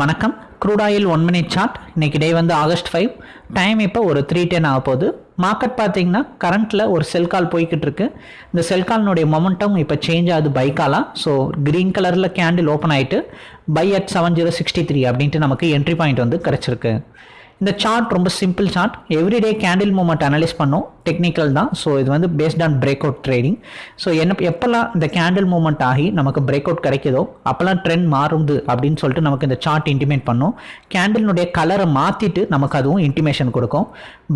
வணக்கம். Crude oil one minute chart இன்னைக்கு day வந்து ஆகஸ்ட் ஃபைவ் டைம் இப்போ ஒரு த்ரீ டென் ஆக போகுது. மார்க்கெட் பார்த்தீங்கன்னா கரண்ட்டில் ஒரு செல் கால் போய்கிட்டு இருக்கு. இந்த செல் கால்னுடைய மொமெண்டம் இப்போ சேஞ்ச் ஆகுது பைக்காலாம் ஸோ க்ரீன் கலரில் கேண்டில் ஓப்பன் ஆகிட்டு buy at seven zero sixty three அப்படின்ட்டு நமக்கு என்ட்ரி பாயிண்ட் வந்து கிடச்சிருக்கு. இந்த சார்ட் ரொம்ப simple chart everyday candle movement analyse பண்ணோம். டெக்னிக்கல் தான். ஸோ இது வந்து based on break out trading so என்ன எப்போல்லாம் இந்த கேண்டில் மூமெண்ட் ஆகி நமக்கு பிரேக் அவுட் கிடைக்குதோ அப்போல்லாம் ட்ரெண்ட் மாறுது அப்படின்னு சொல்லிட்டு நமக்கு இந்த சார்ட் இன்டிமேட் பண்ணும். கேண்டிலுடைய கலரை மாற்றிட்டு நமக்கு அதுவும் இன்டிமேஷன் கொடுக்கும்.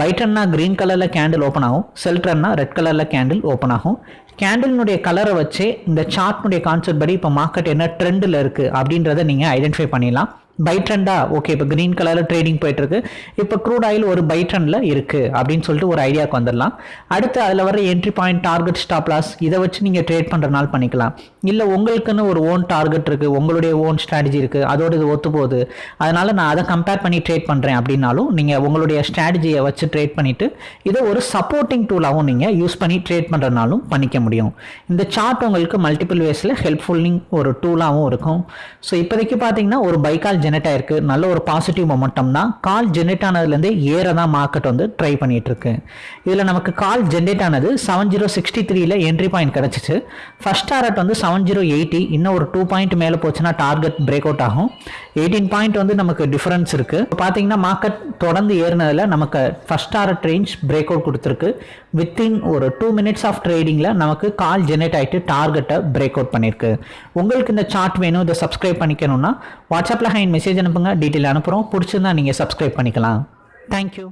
பைட்டன்னா க்ரீன் கலரில் கேண்டில் ஓப்பன் ஆகும். செல்ட்ரன்னா ரெட் கலரில் கேண்டில் ஓப்பன் ஆகும். கேண்டிலினுடைய கலரை வச்சே இந்த சார்ட்னுடைய கான்செப்ட் படி இப்போ மார்க்கெட் என்ன ட்ரெண்டில் இருக்குது அப்படின்றத நீங்கள் ஐடென்டிஃபை பண்ணிடலாம். பை ட்ரெண்டா ஓகே இப்போ க்ரீன் கலரில் ட்ரேடிங் போயிட்டுருக்கு. இப்போ க்ரூட் ஆயில் ஒரு பை ட்ரெண்டில் இருக்குது அப்படின்னு சொல்லிட்டு ஒரு ஐடியாவுக்கு வந்துடலாம். அடுத்து அதில் வர entry point target stop loss இதை வச்சு நீங்கள் ட்ரேட் பண்ணுறனால பண்ணிக்கலாம். இல்லை உங்களுக்குன்னு ஒரு ஓன் டார்கெட் இருக்குது உங்களுடைய ஓன் ஸ்ட்ராட்டஜி இருக்குது அதோட இது ஒத்து போகுது அதனால் நான் அதை கம்பேர் பண்ணி ட்ரேட் பண்ணுறேன் அப்படின்னாலும் நீங்கள் உங்களுடைய ஸ்ட்ராட்டஜியை வச்சு ட்ரேட் பண்ணிவிட்டு இதை ஒரு சப்போர்ட்டிங் டூலாகவும் நீங்கள் யூஸ் பண்ணி ட்ரேட் பண்ணுறனாலும் பண்ணிக்க முடியும். இந்த சார்ட் உங்களுக்கு மல்டிபிள் வேஸில் ஹெல்ப்ஃபுல்லிங் ஒரு டூலாகவும் இருக்கும். ஸோ இப்போதைக்கு பார்த்தீங்கன்னா ஒரு பைக்கால் ஜெனரேட் ஆயிருக்கு. நல்ல ஒரு பாசிட்டிவ் மொமெண்டம் தான். கால் ஜென்ரேட் ஆனதுலேருந்து ஏற தான் மார்க்கெட் வந்து ட்ரை பண்ணிட்டு இருக்கு இதில் நமக்கு கால் ஜென்ரேட் ஆனது செவன் ஜீரோ சிக்ஸ்டி த்ரீல என்ட்ரி பாயிண்ட் கிடச்சிச்சு. ஃபர்ஸ்ட் டாரட் வந்து செவன் ஜீரோ எயிட்டி இன்னும் ஒரு டூ பாயிண்ட் மேலே போச்சுன்னா டார்கெட் பிரேக் அவுட் ஆகும். எயிட்டீன் பாயிண்ட் வந்து நமக்கு டிஃபரன்ஸ் இருக்கு. பார்த்தீங்கன்னா மார்க்கெட் தொடர்ந்து ஏறினதில் நமக்கு first target range break out கொடுத்துருக்கு. வித்தின் ஒரு டூ மினிட்ஸ் ஆஃப் ட்ரேடிங்கில் நமக்கு கால் ஜென்ரேட் ஆகிட்டு டார்கெட்டை பிரேக் அவுட் பண்ணியிருக்கு. உங்களுக்கு இந்த சார்ட் வேணும் இதை சப்ஸ்கிரைப் பண்ணிக்கணும்னா வாட்ஸ்அப்பில் ஹைன் மெசேஜ் அனுப்புங்க. டீட்டெயில் அனுப்புகிறோம் பிடிச்சிருந்தா நீங்கள் சப்ஸ்கிரைப் பண்ணிக்கலாம். தேங்க்யூ